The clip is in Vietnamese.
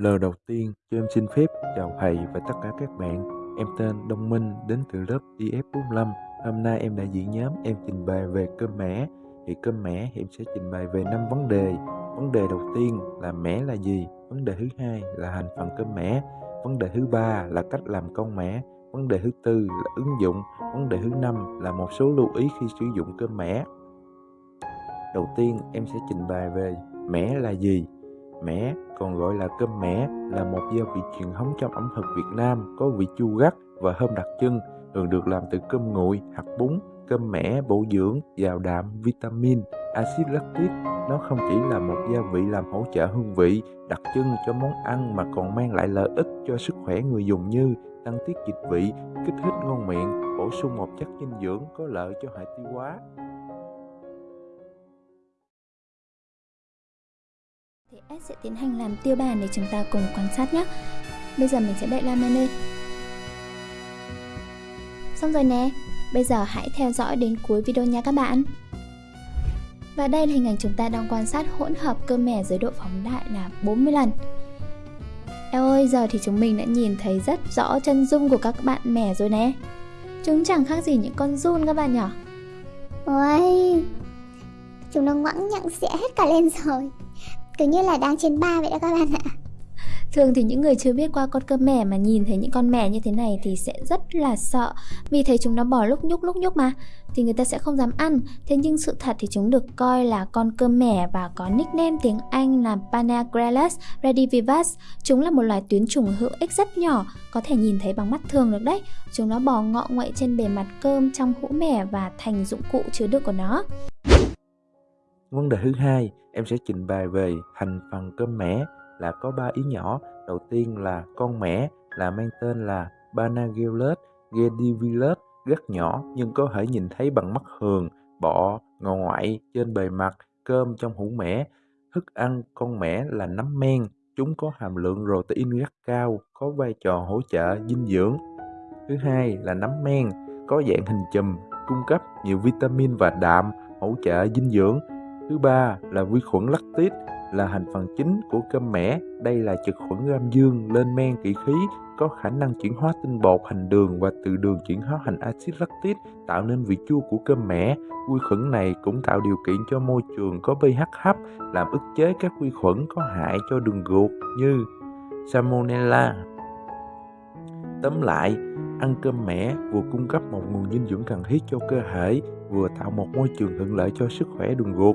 Lời đầu tiên, cho em xin phép chào thầy và tất cả các bạn. Em tên Đông Minh, đến từ lớp IF45. Hôm nay em đại diện nhóm em trình bày về cơm mẻ. Thì cơm mẻ em sẽ trình bày về năm vấn đề. Vấn đề đầu tiên là mẻ là gì? Vấn đề thứ hai là thành phần cơm mẻ. Vấn đề thứ ba là cách làm con mẻ. Vấn đề thứ tư là ứng dụng. Vấn đề thứ năm là một số lưu ý khi sử dụng cơm mẻ. Đầu tiên em sẽ trình bày về mẻ là gì? Mẻ còn gọi là cơm mẻ là một gia vị truyền thống trong ẩm thực Việt Nam có vị chua gắt và thơm đặc trưng, thường được làm từ cơm nguội, hạt bún. Cơm mẻ bổ dưỡng, giàu đạm, vitamin, axit lactic. Nó không chỉ là một gia vị làm hỗ trợ hương vị, đặc trưng cho món ăn mà còn mang lại lợi ích cho sức khỏe người dùng như tăng tiết dịch vị, kích thích ngon miệng, bổ sung một chất dinh dưỡng có lợi cho hệ tiêu hóa. S sẽ tiến hành làm tiêu bản để chúng ta cùng quan sát nhé. Bây giờ mình sẽ đậy Lam lên. Xong rồi nè, bây giờ hãy theo dõi đến cuối video nha các bạn. Và đây là hình ảnh chúng ta đang quan sát hỗn hợp cơ mẻ dưới độ phóng đại là 40 lần. Eo ơi, giờ thì chúng mình đã nhìn thấy rất rõ chân dung của các bạn mẻ rồi nè. Chúng chẳng khác gì những con run các bạn nhỏ. Ôi, chúng nó ngoãng nhặng sẽ hết cả lên rồi cứ như là đang trên ba vậy đó các bạn ạ. Thường thì những người chưa biết qua con cơm mẻ mà nhìn thấy những con mẻ như thế này thì sẽ rất là sợ, Vì thấy chúng nó bò lúc nhúc lúc nhúc mà, Thì người ta sẽ không dám ăn. Thế nhưng sự thật thì chúng được coi là con cơm mẻ và có nickname tiếng Anh là Panagrelus redivivus Chúng là một loài tuyến trùng hữu ích rất nhỏ, Có thể nhìn thấy bằng mắt thường được đấy. Chúng nó bò ngọ nguậy trên bề mặt cơm trong hũ mẻ và thành dụng cụ chứa đựng của nó. Vấn đề thứ hai, em sẽ trình bày về thành phần cơm mẻ là có ba ý nhỏ. Đầu tiên là con mẻ là mang tên là Banagellus gedivilus rất nhỏ nhưng có thể nhìn thấy bằng mắt thường, bọ, ngò ngoại trên bề mặt, cơm trong hũ mẻ. Thức ăn con mẻ là nấm men, chúng có hàm lượng protein rất cao, có vai trò hỗ trợ dinh dưỡng. Thứ hai là nấm men, có dạng hình chùm, cung cấp nhiều vitamin và đạm, hỗ trợ dinh dưỡng Thứ ba là vi khuẩn lactit là thành phần chính của cơm mẻ. Đây là trực khuẩn gram dương lên men kỵ khí có khả năng chuyển hóa tinh bột thành đường và từ đường chuyển hóa thành axit lactic tạo nên vị chua của cơm mẻ. Vi khuẩn này cũng tạo điều kiện cho môi trường có pH thấp làm ức chế các vi khuẩn có hại cho đường ruột như Salmonella. Tóm lại, ăn cơm mẻ vừa cung cấp một nguồn dinh dưỡng cần thiết cho cơ thể, vừa tạo một môi trường thuận lợi cho sức khỏe đường ruột.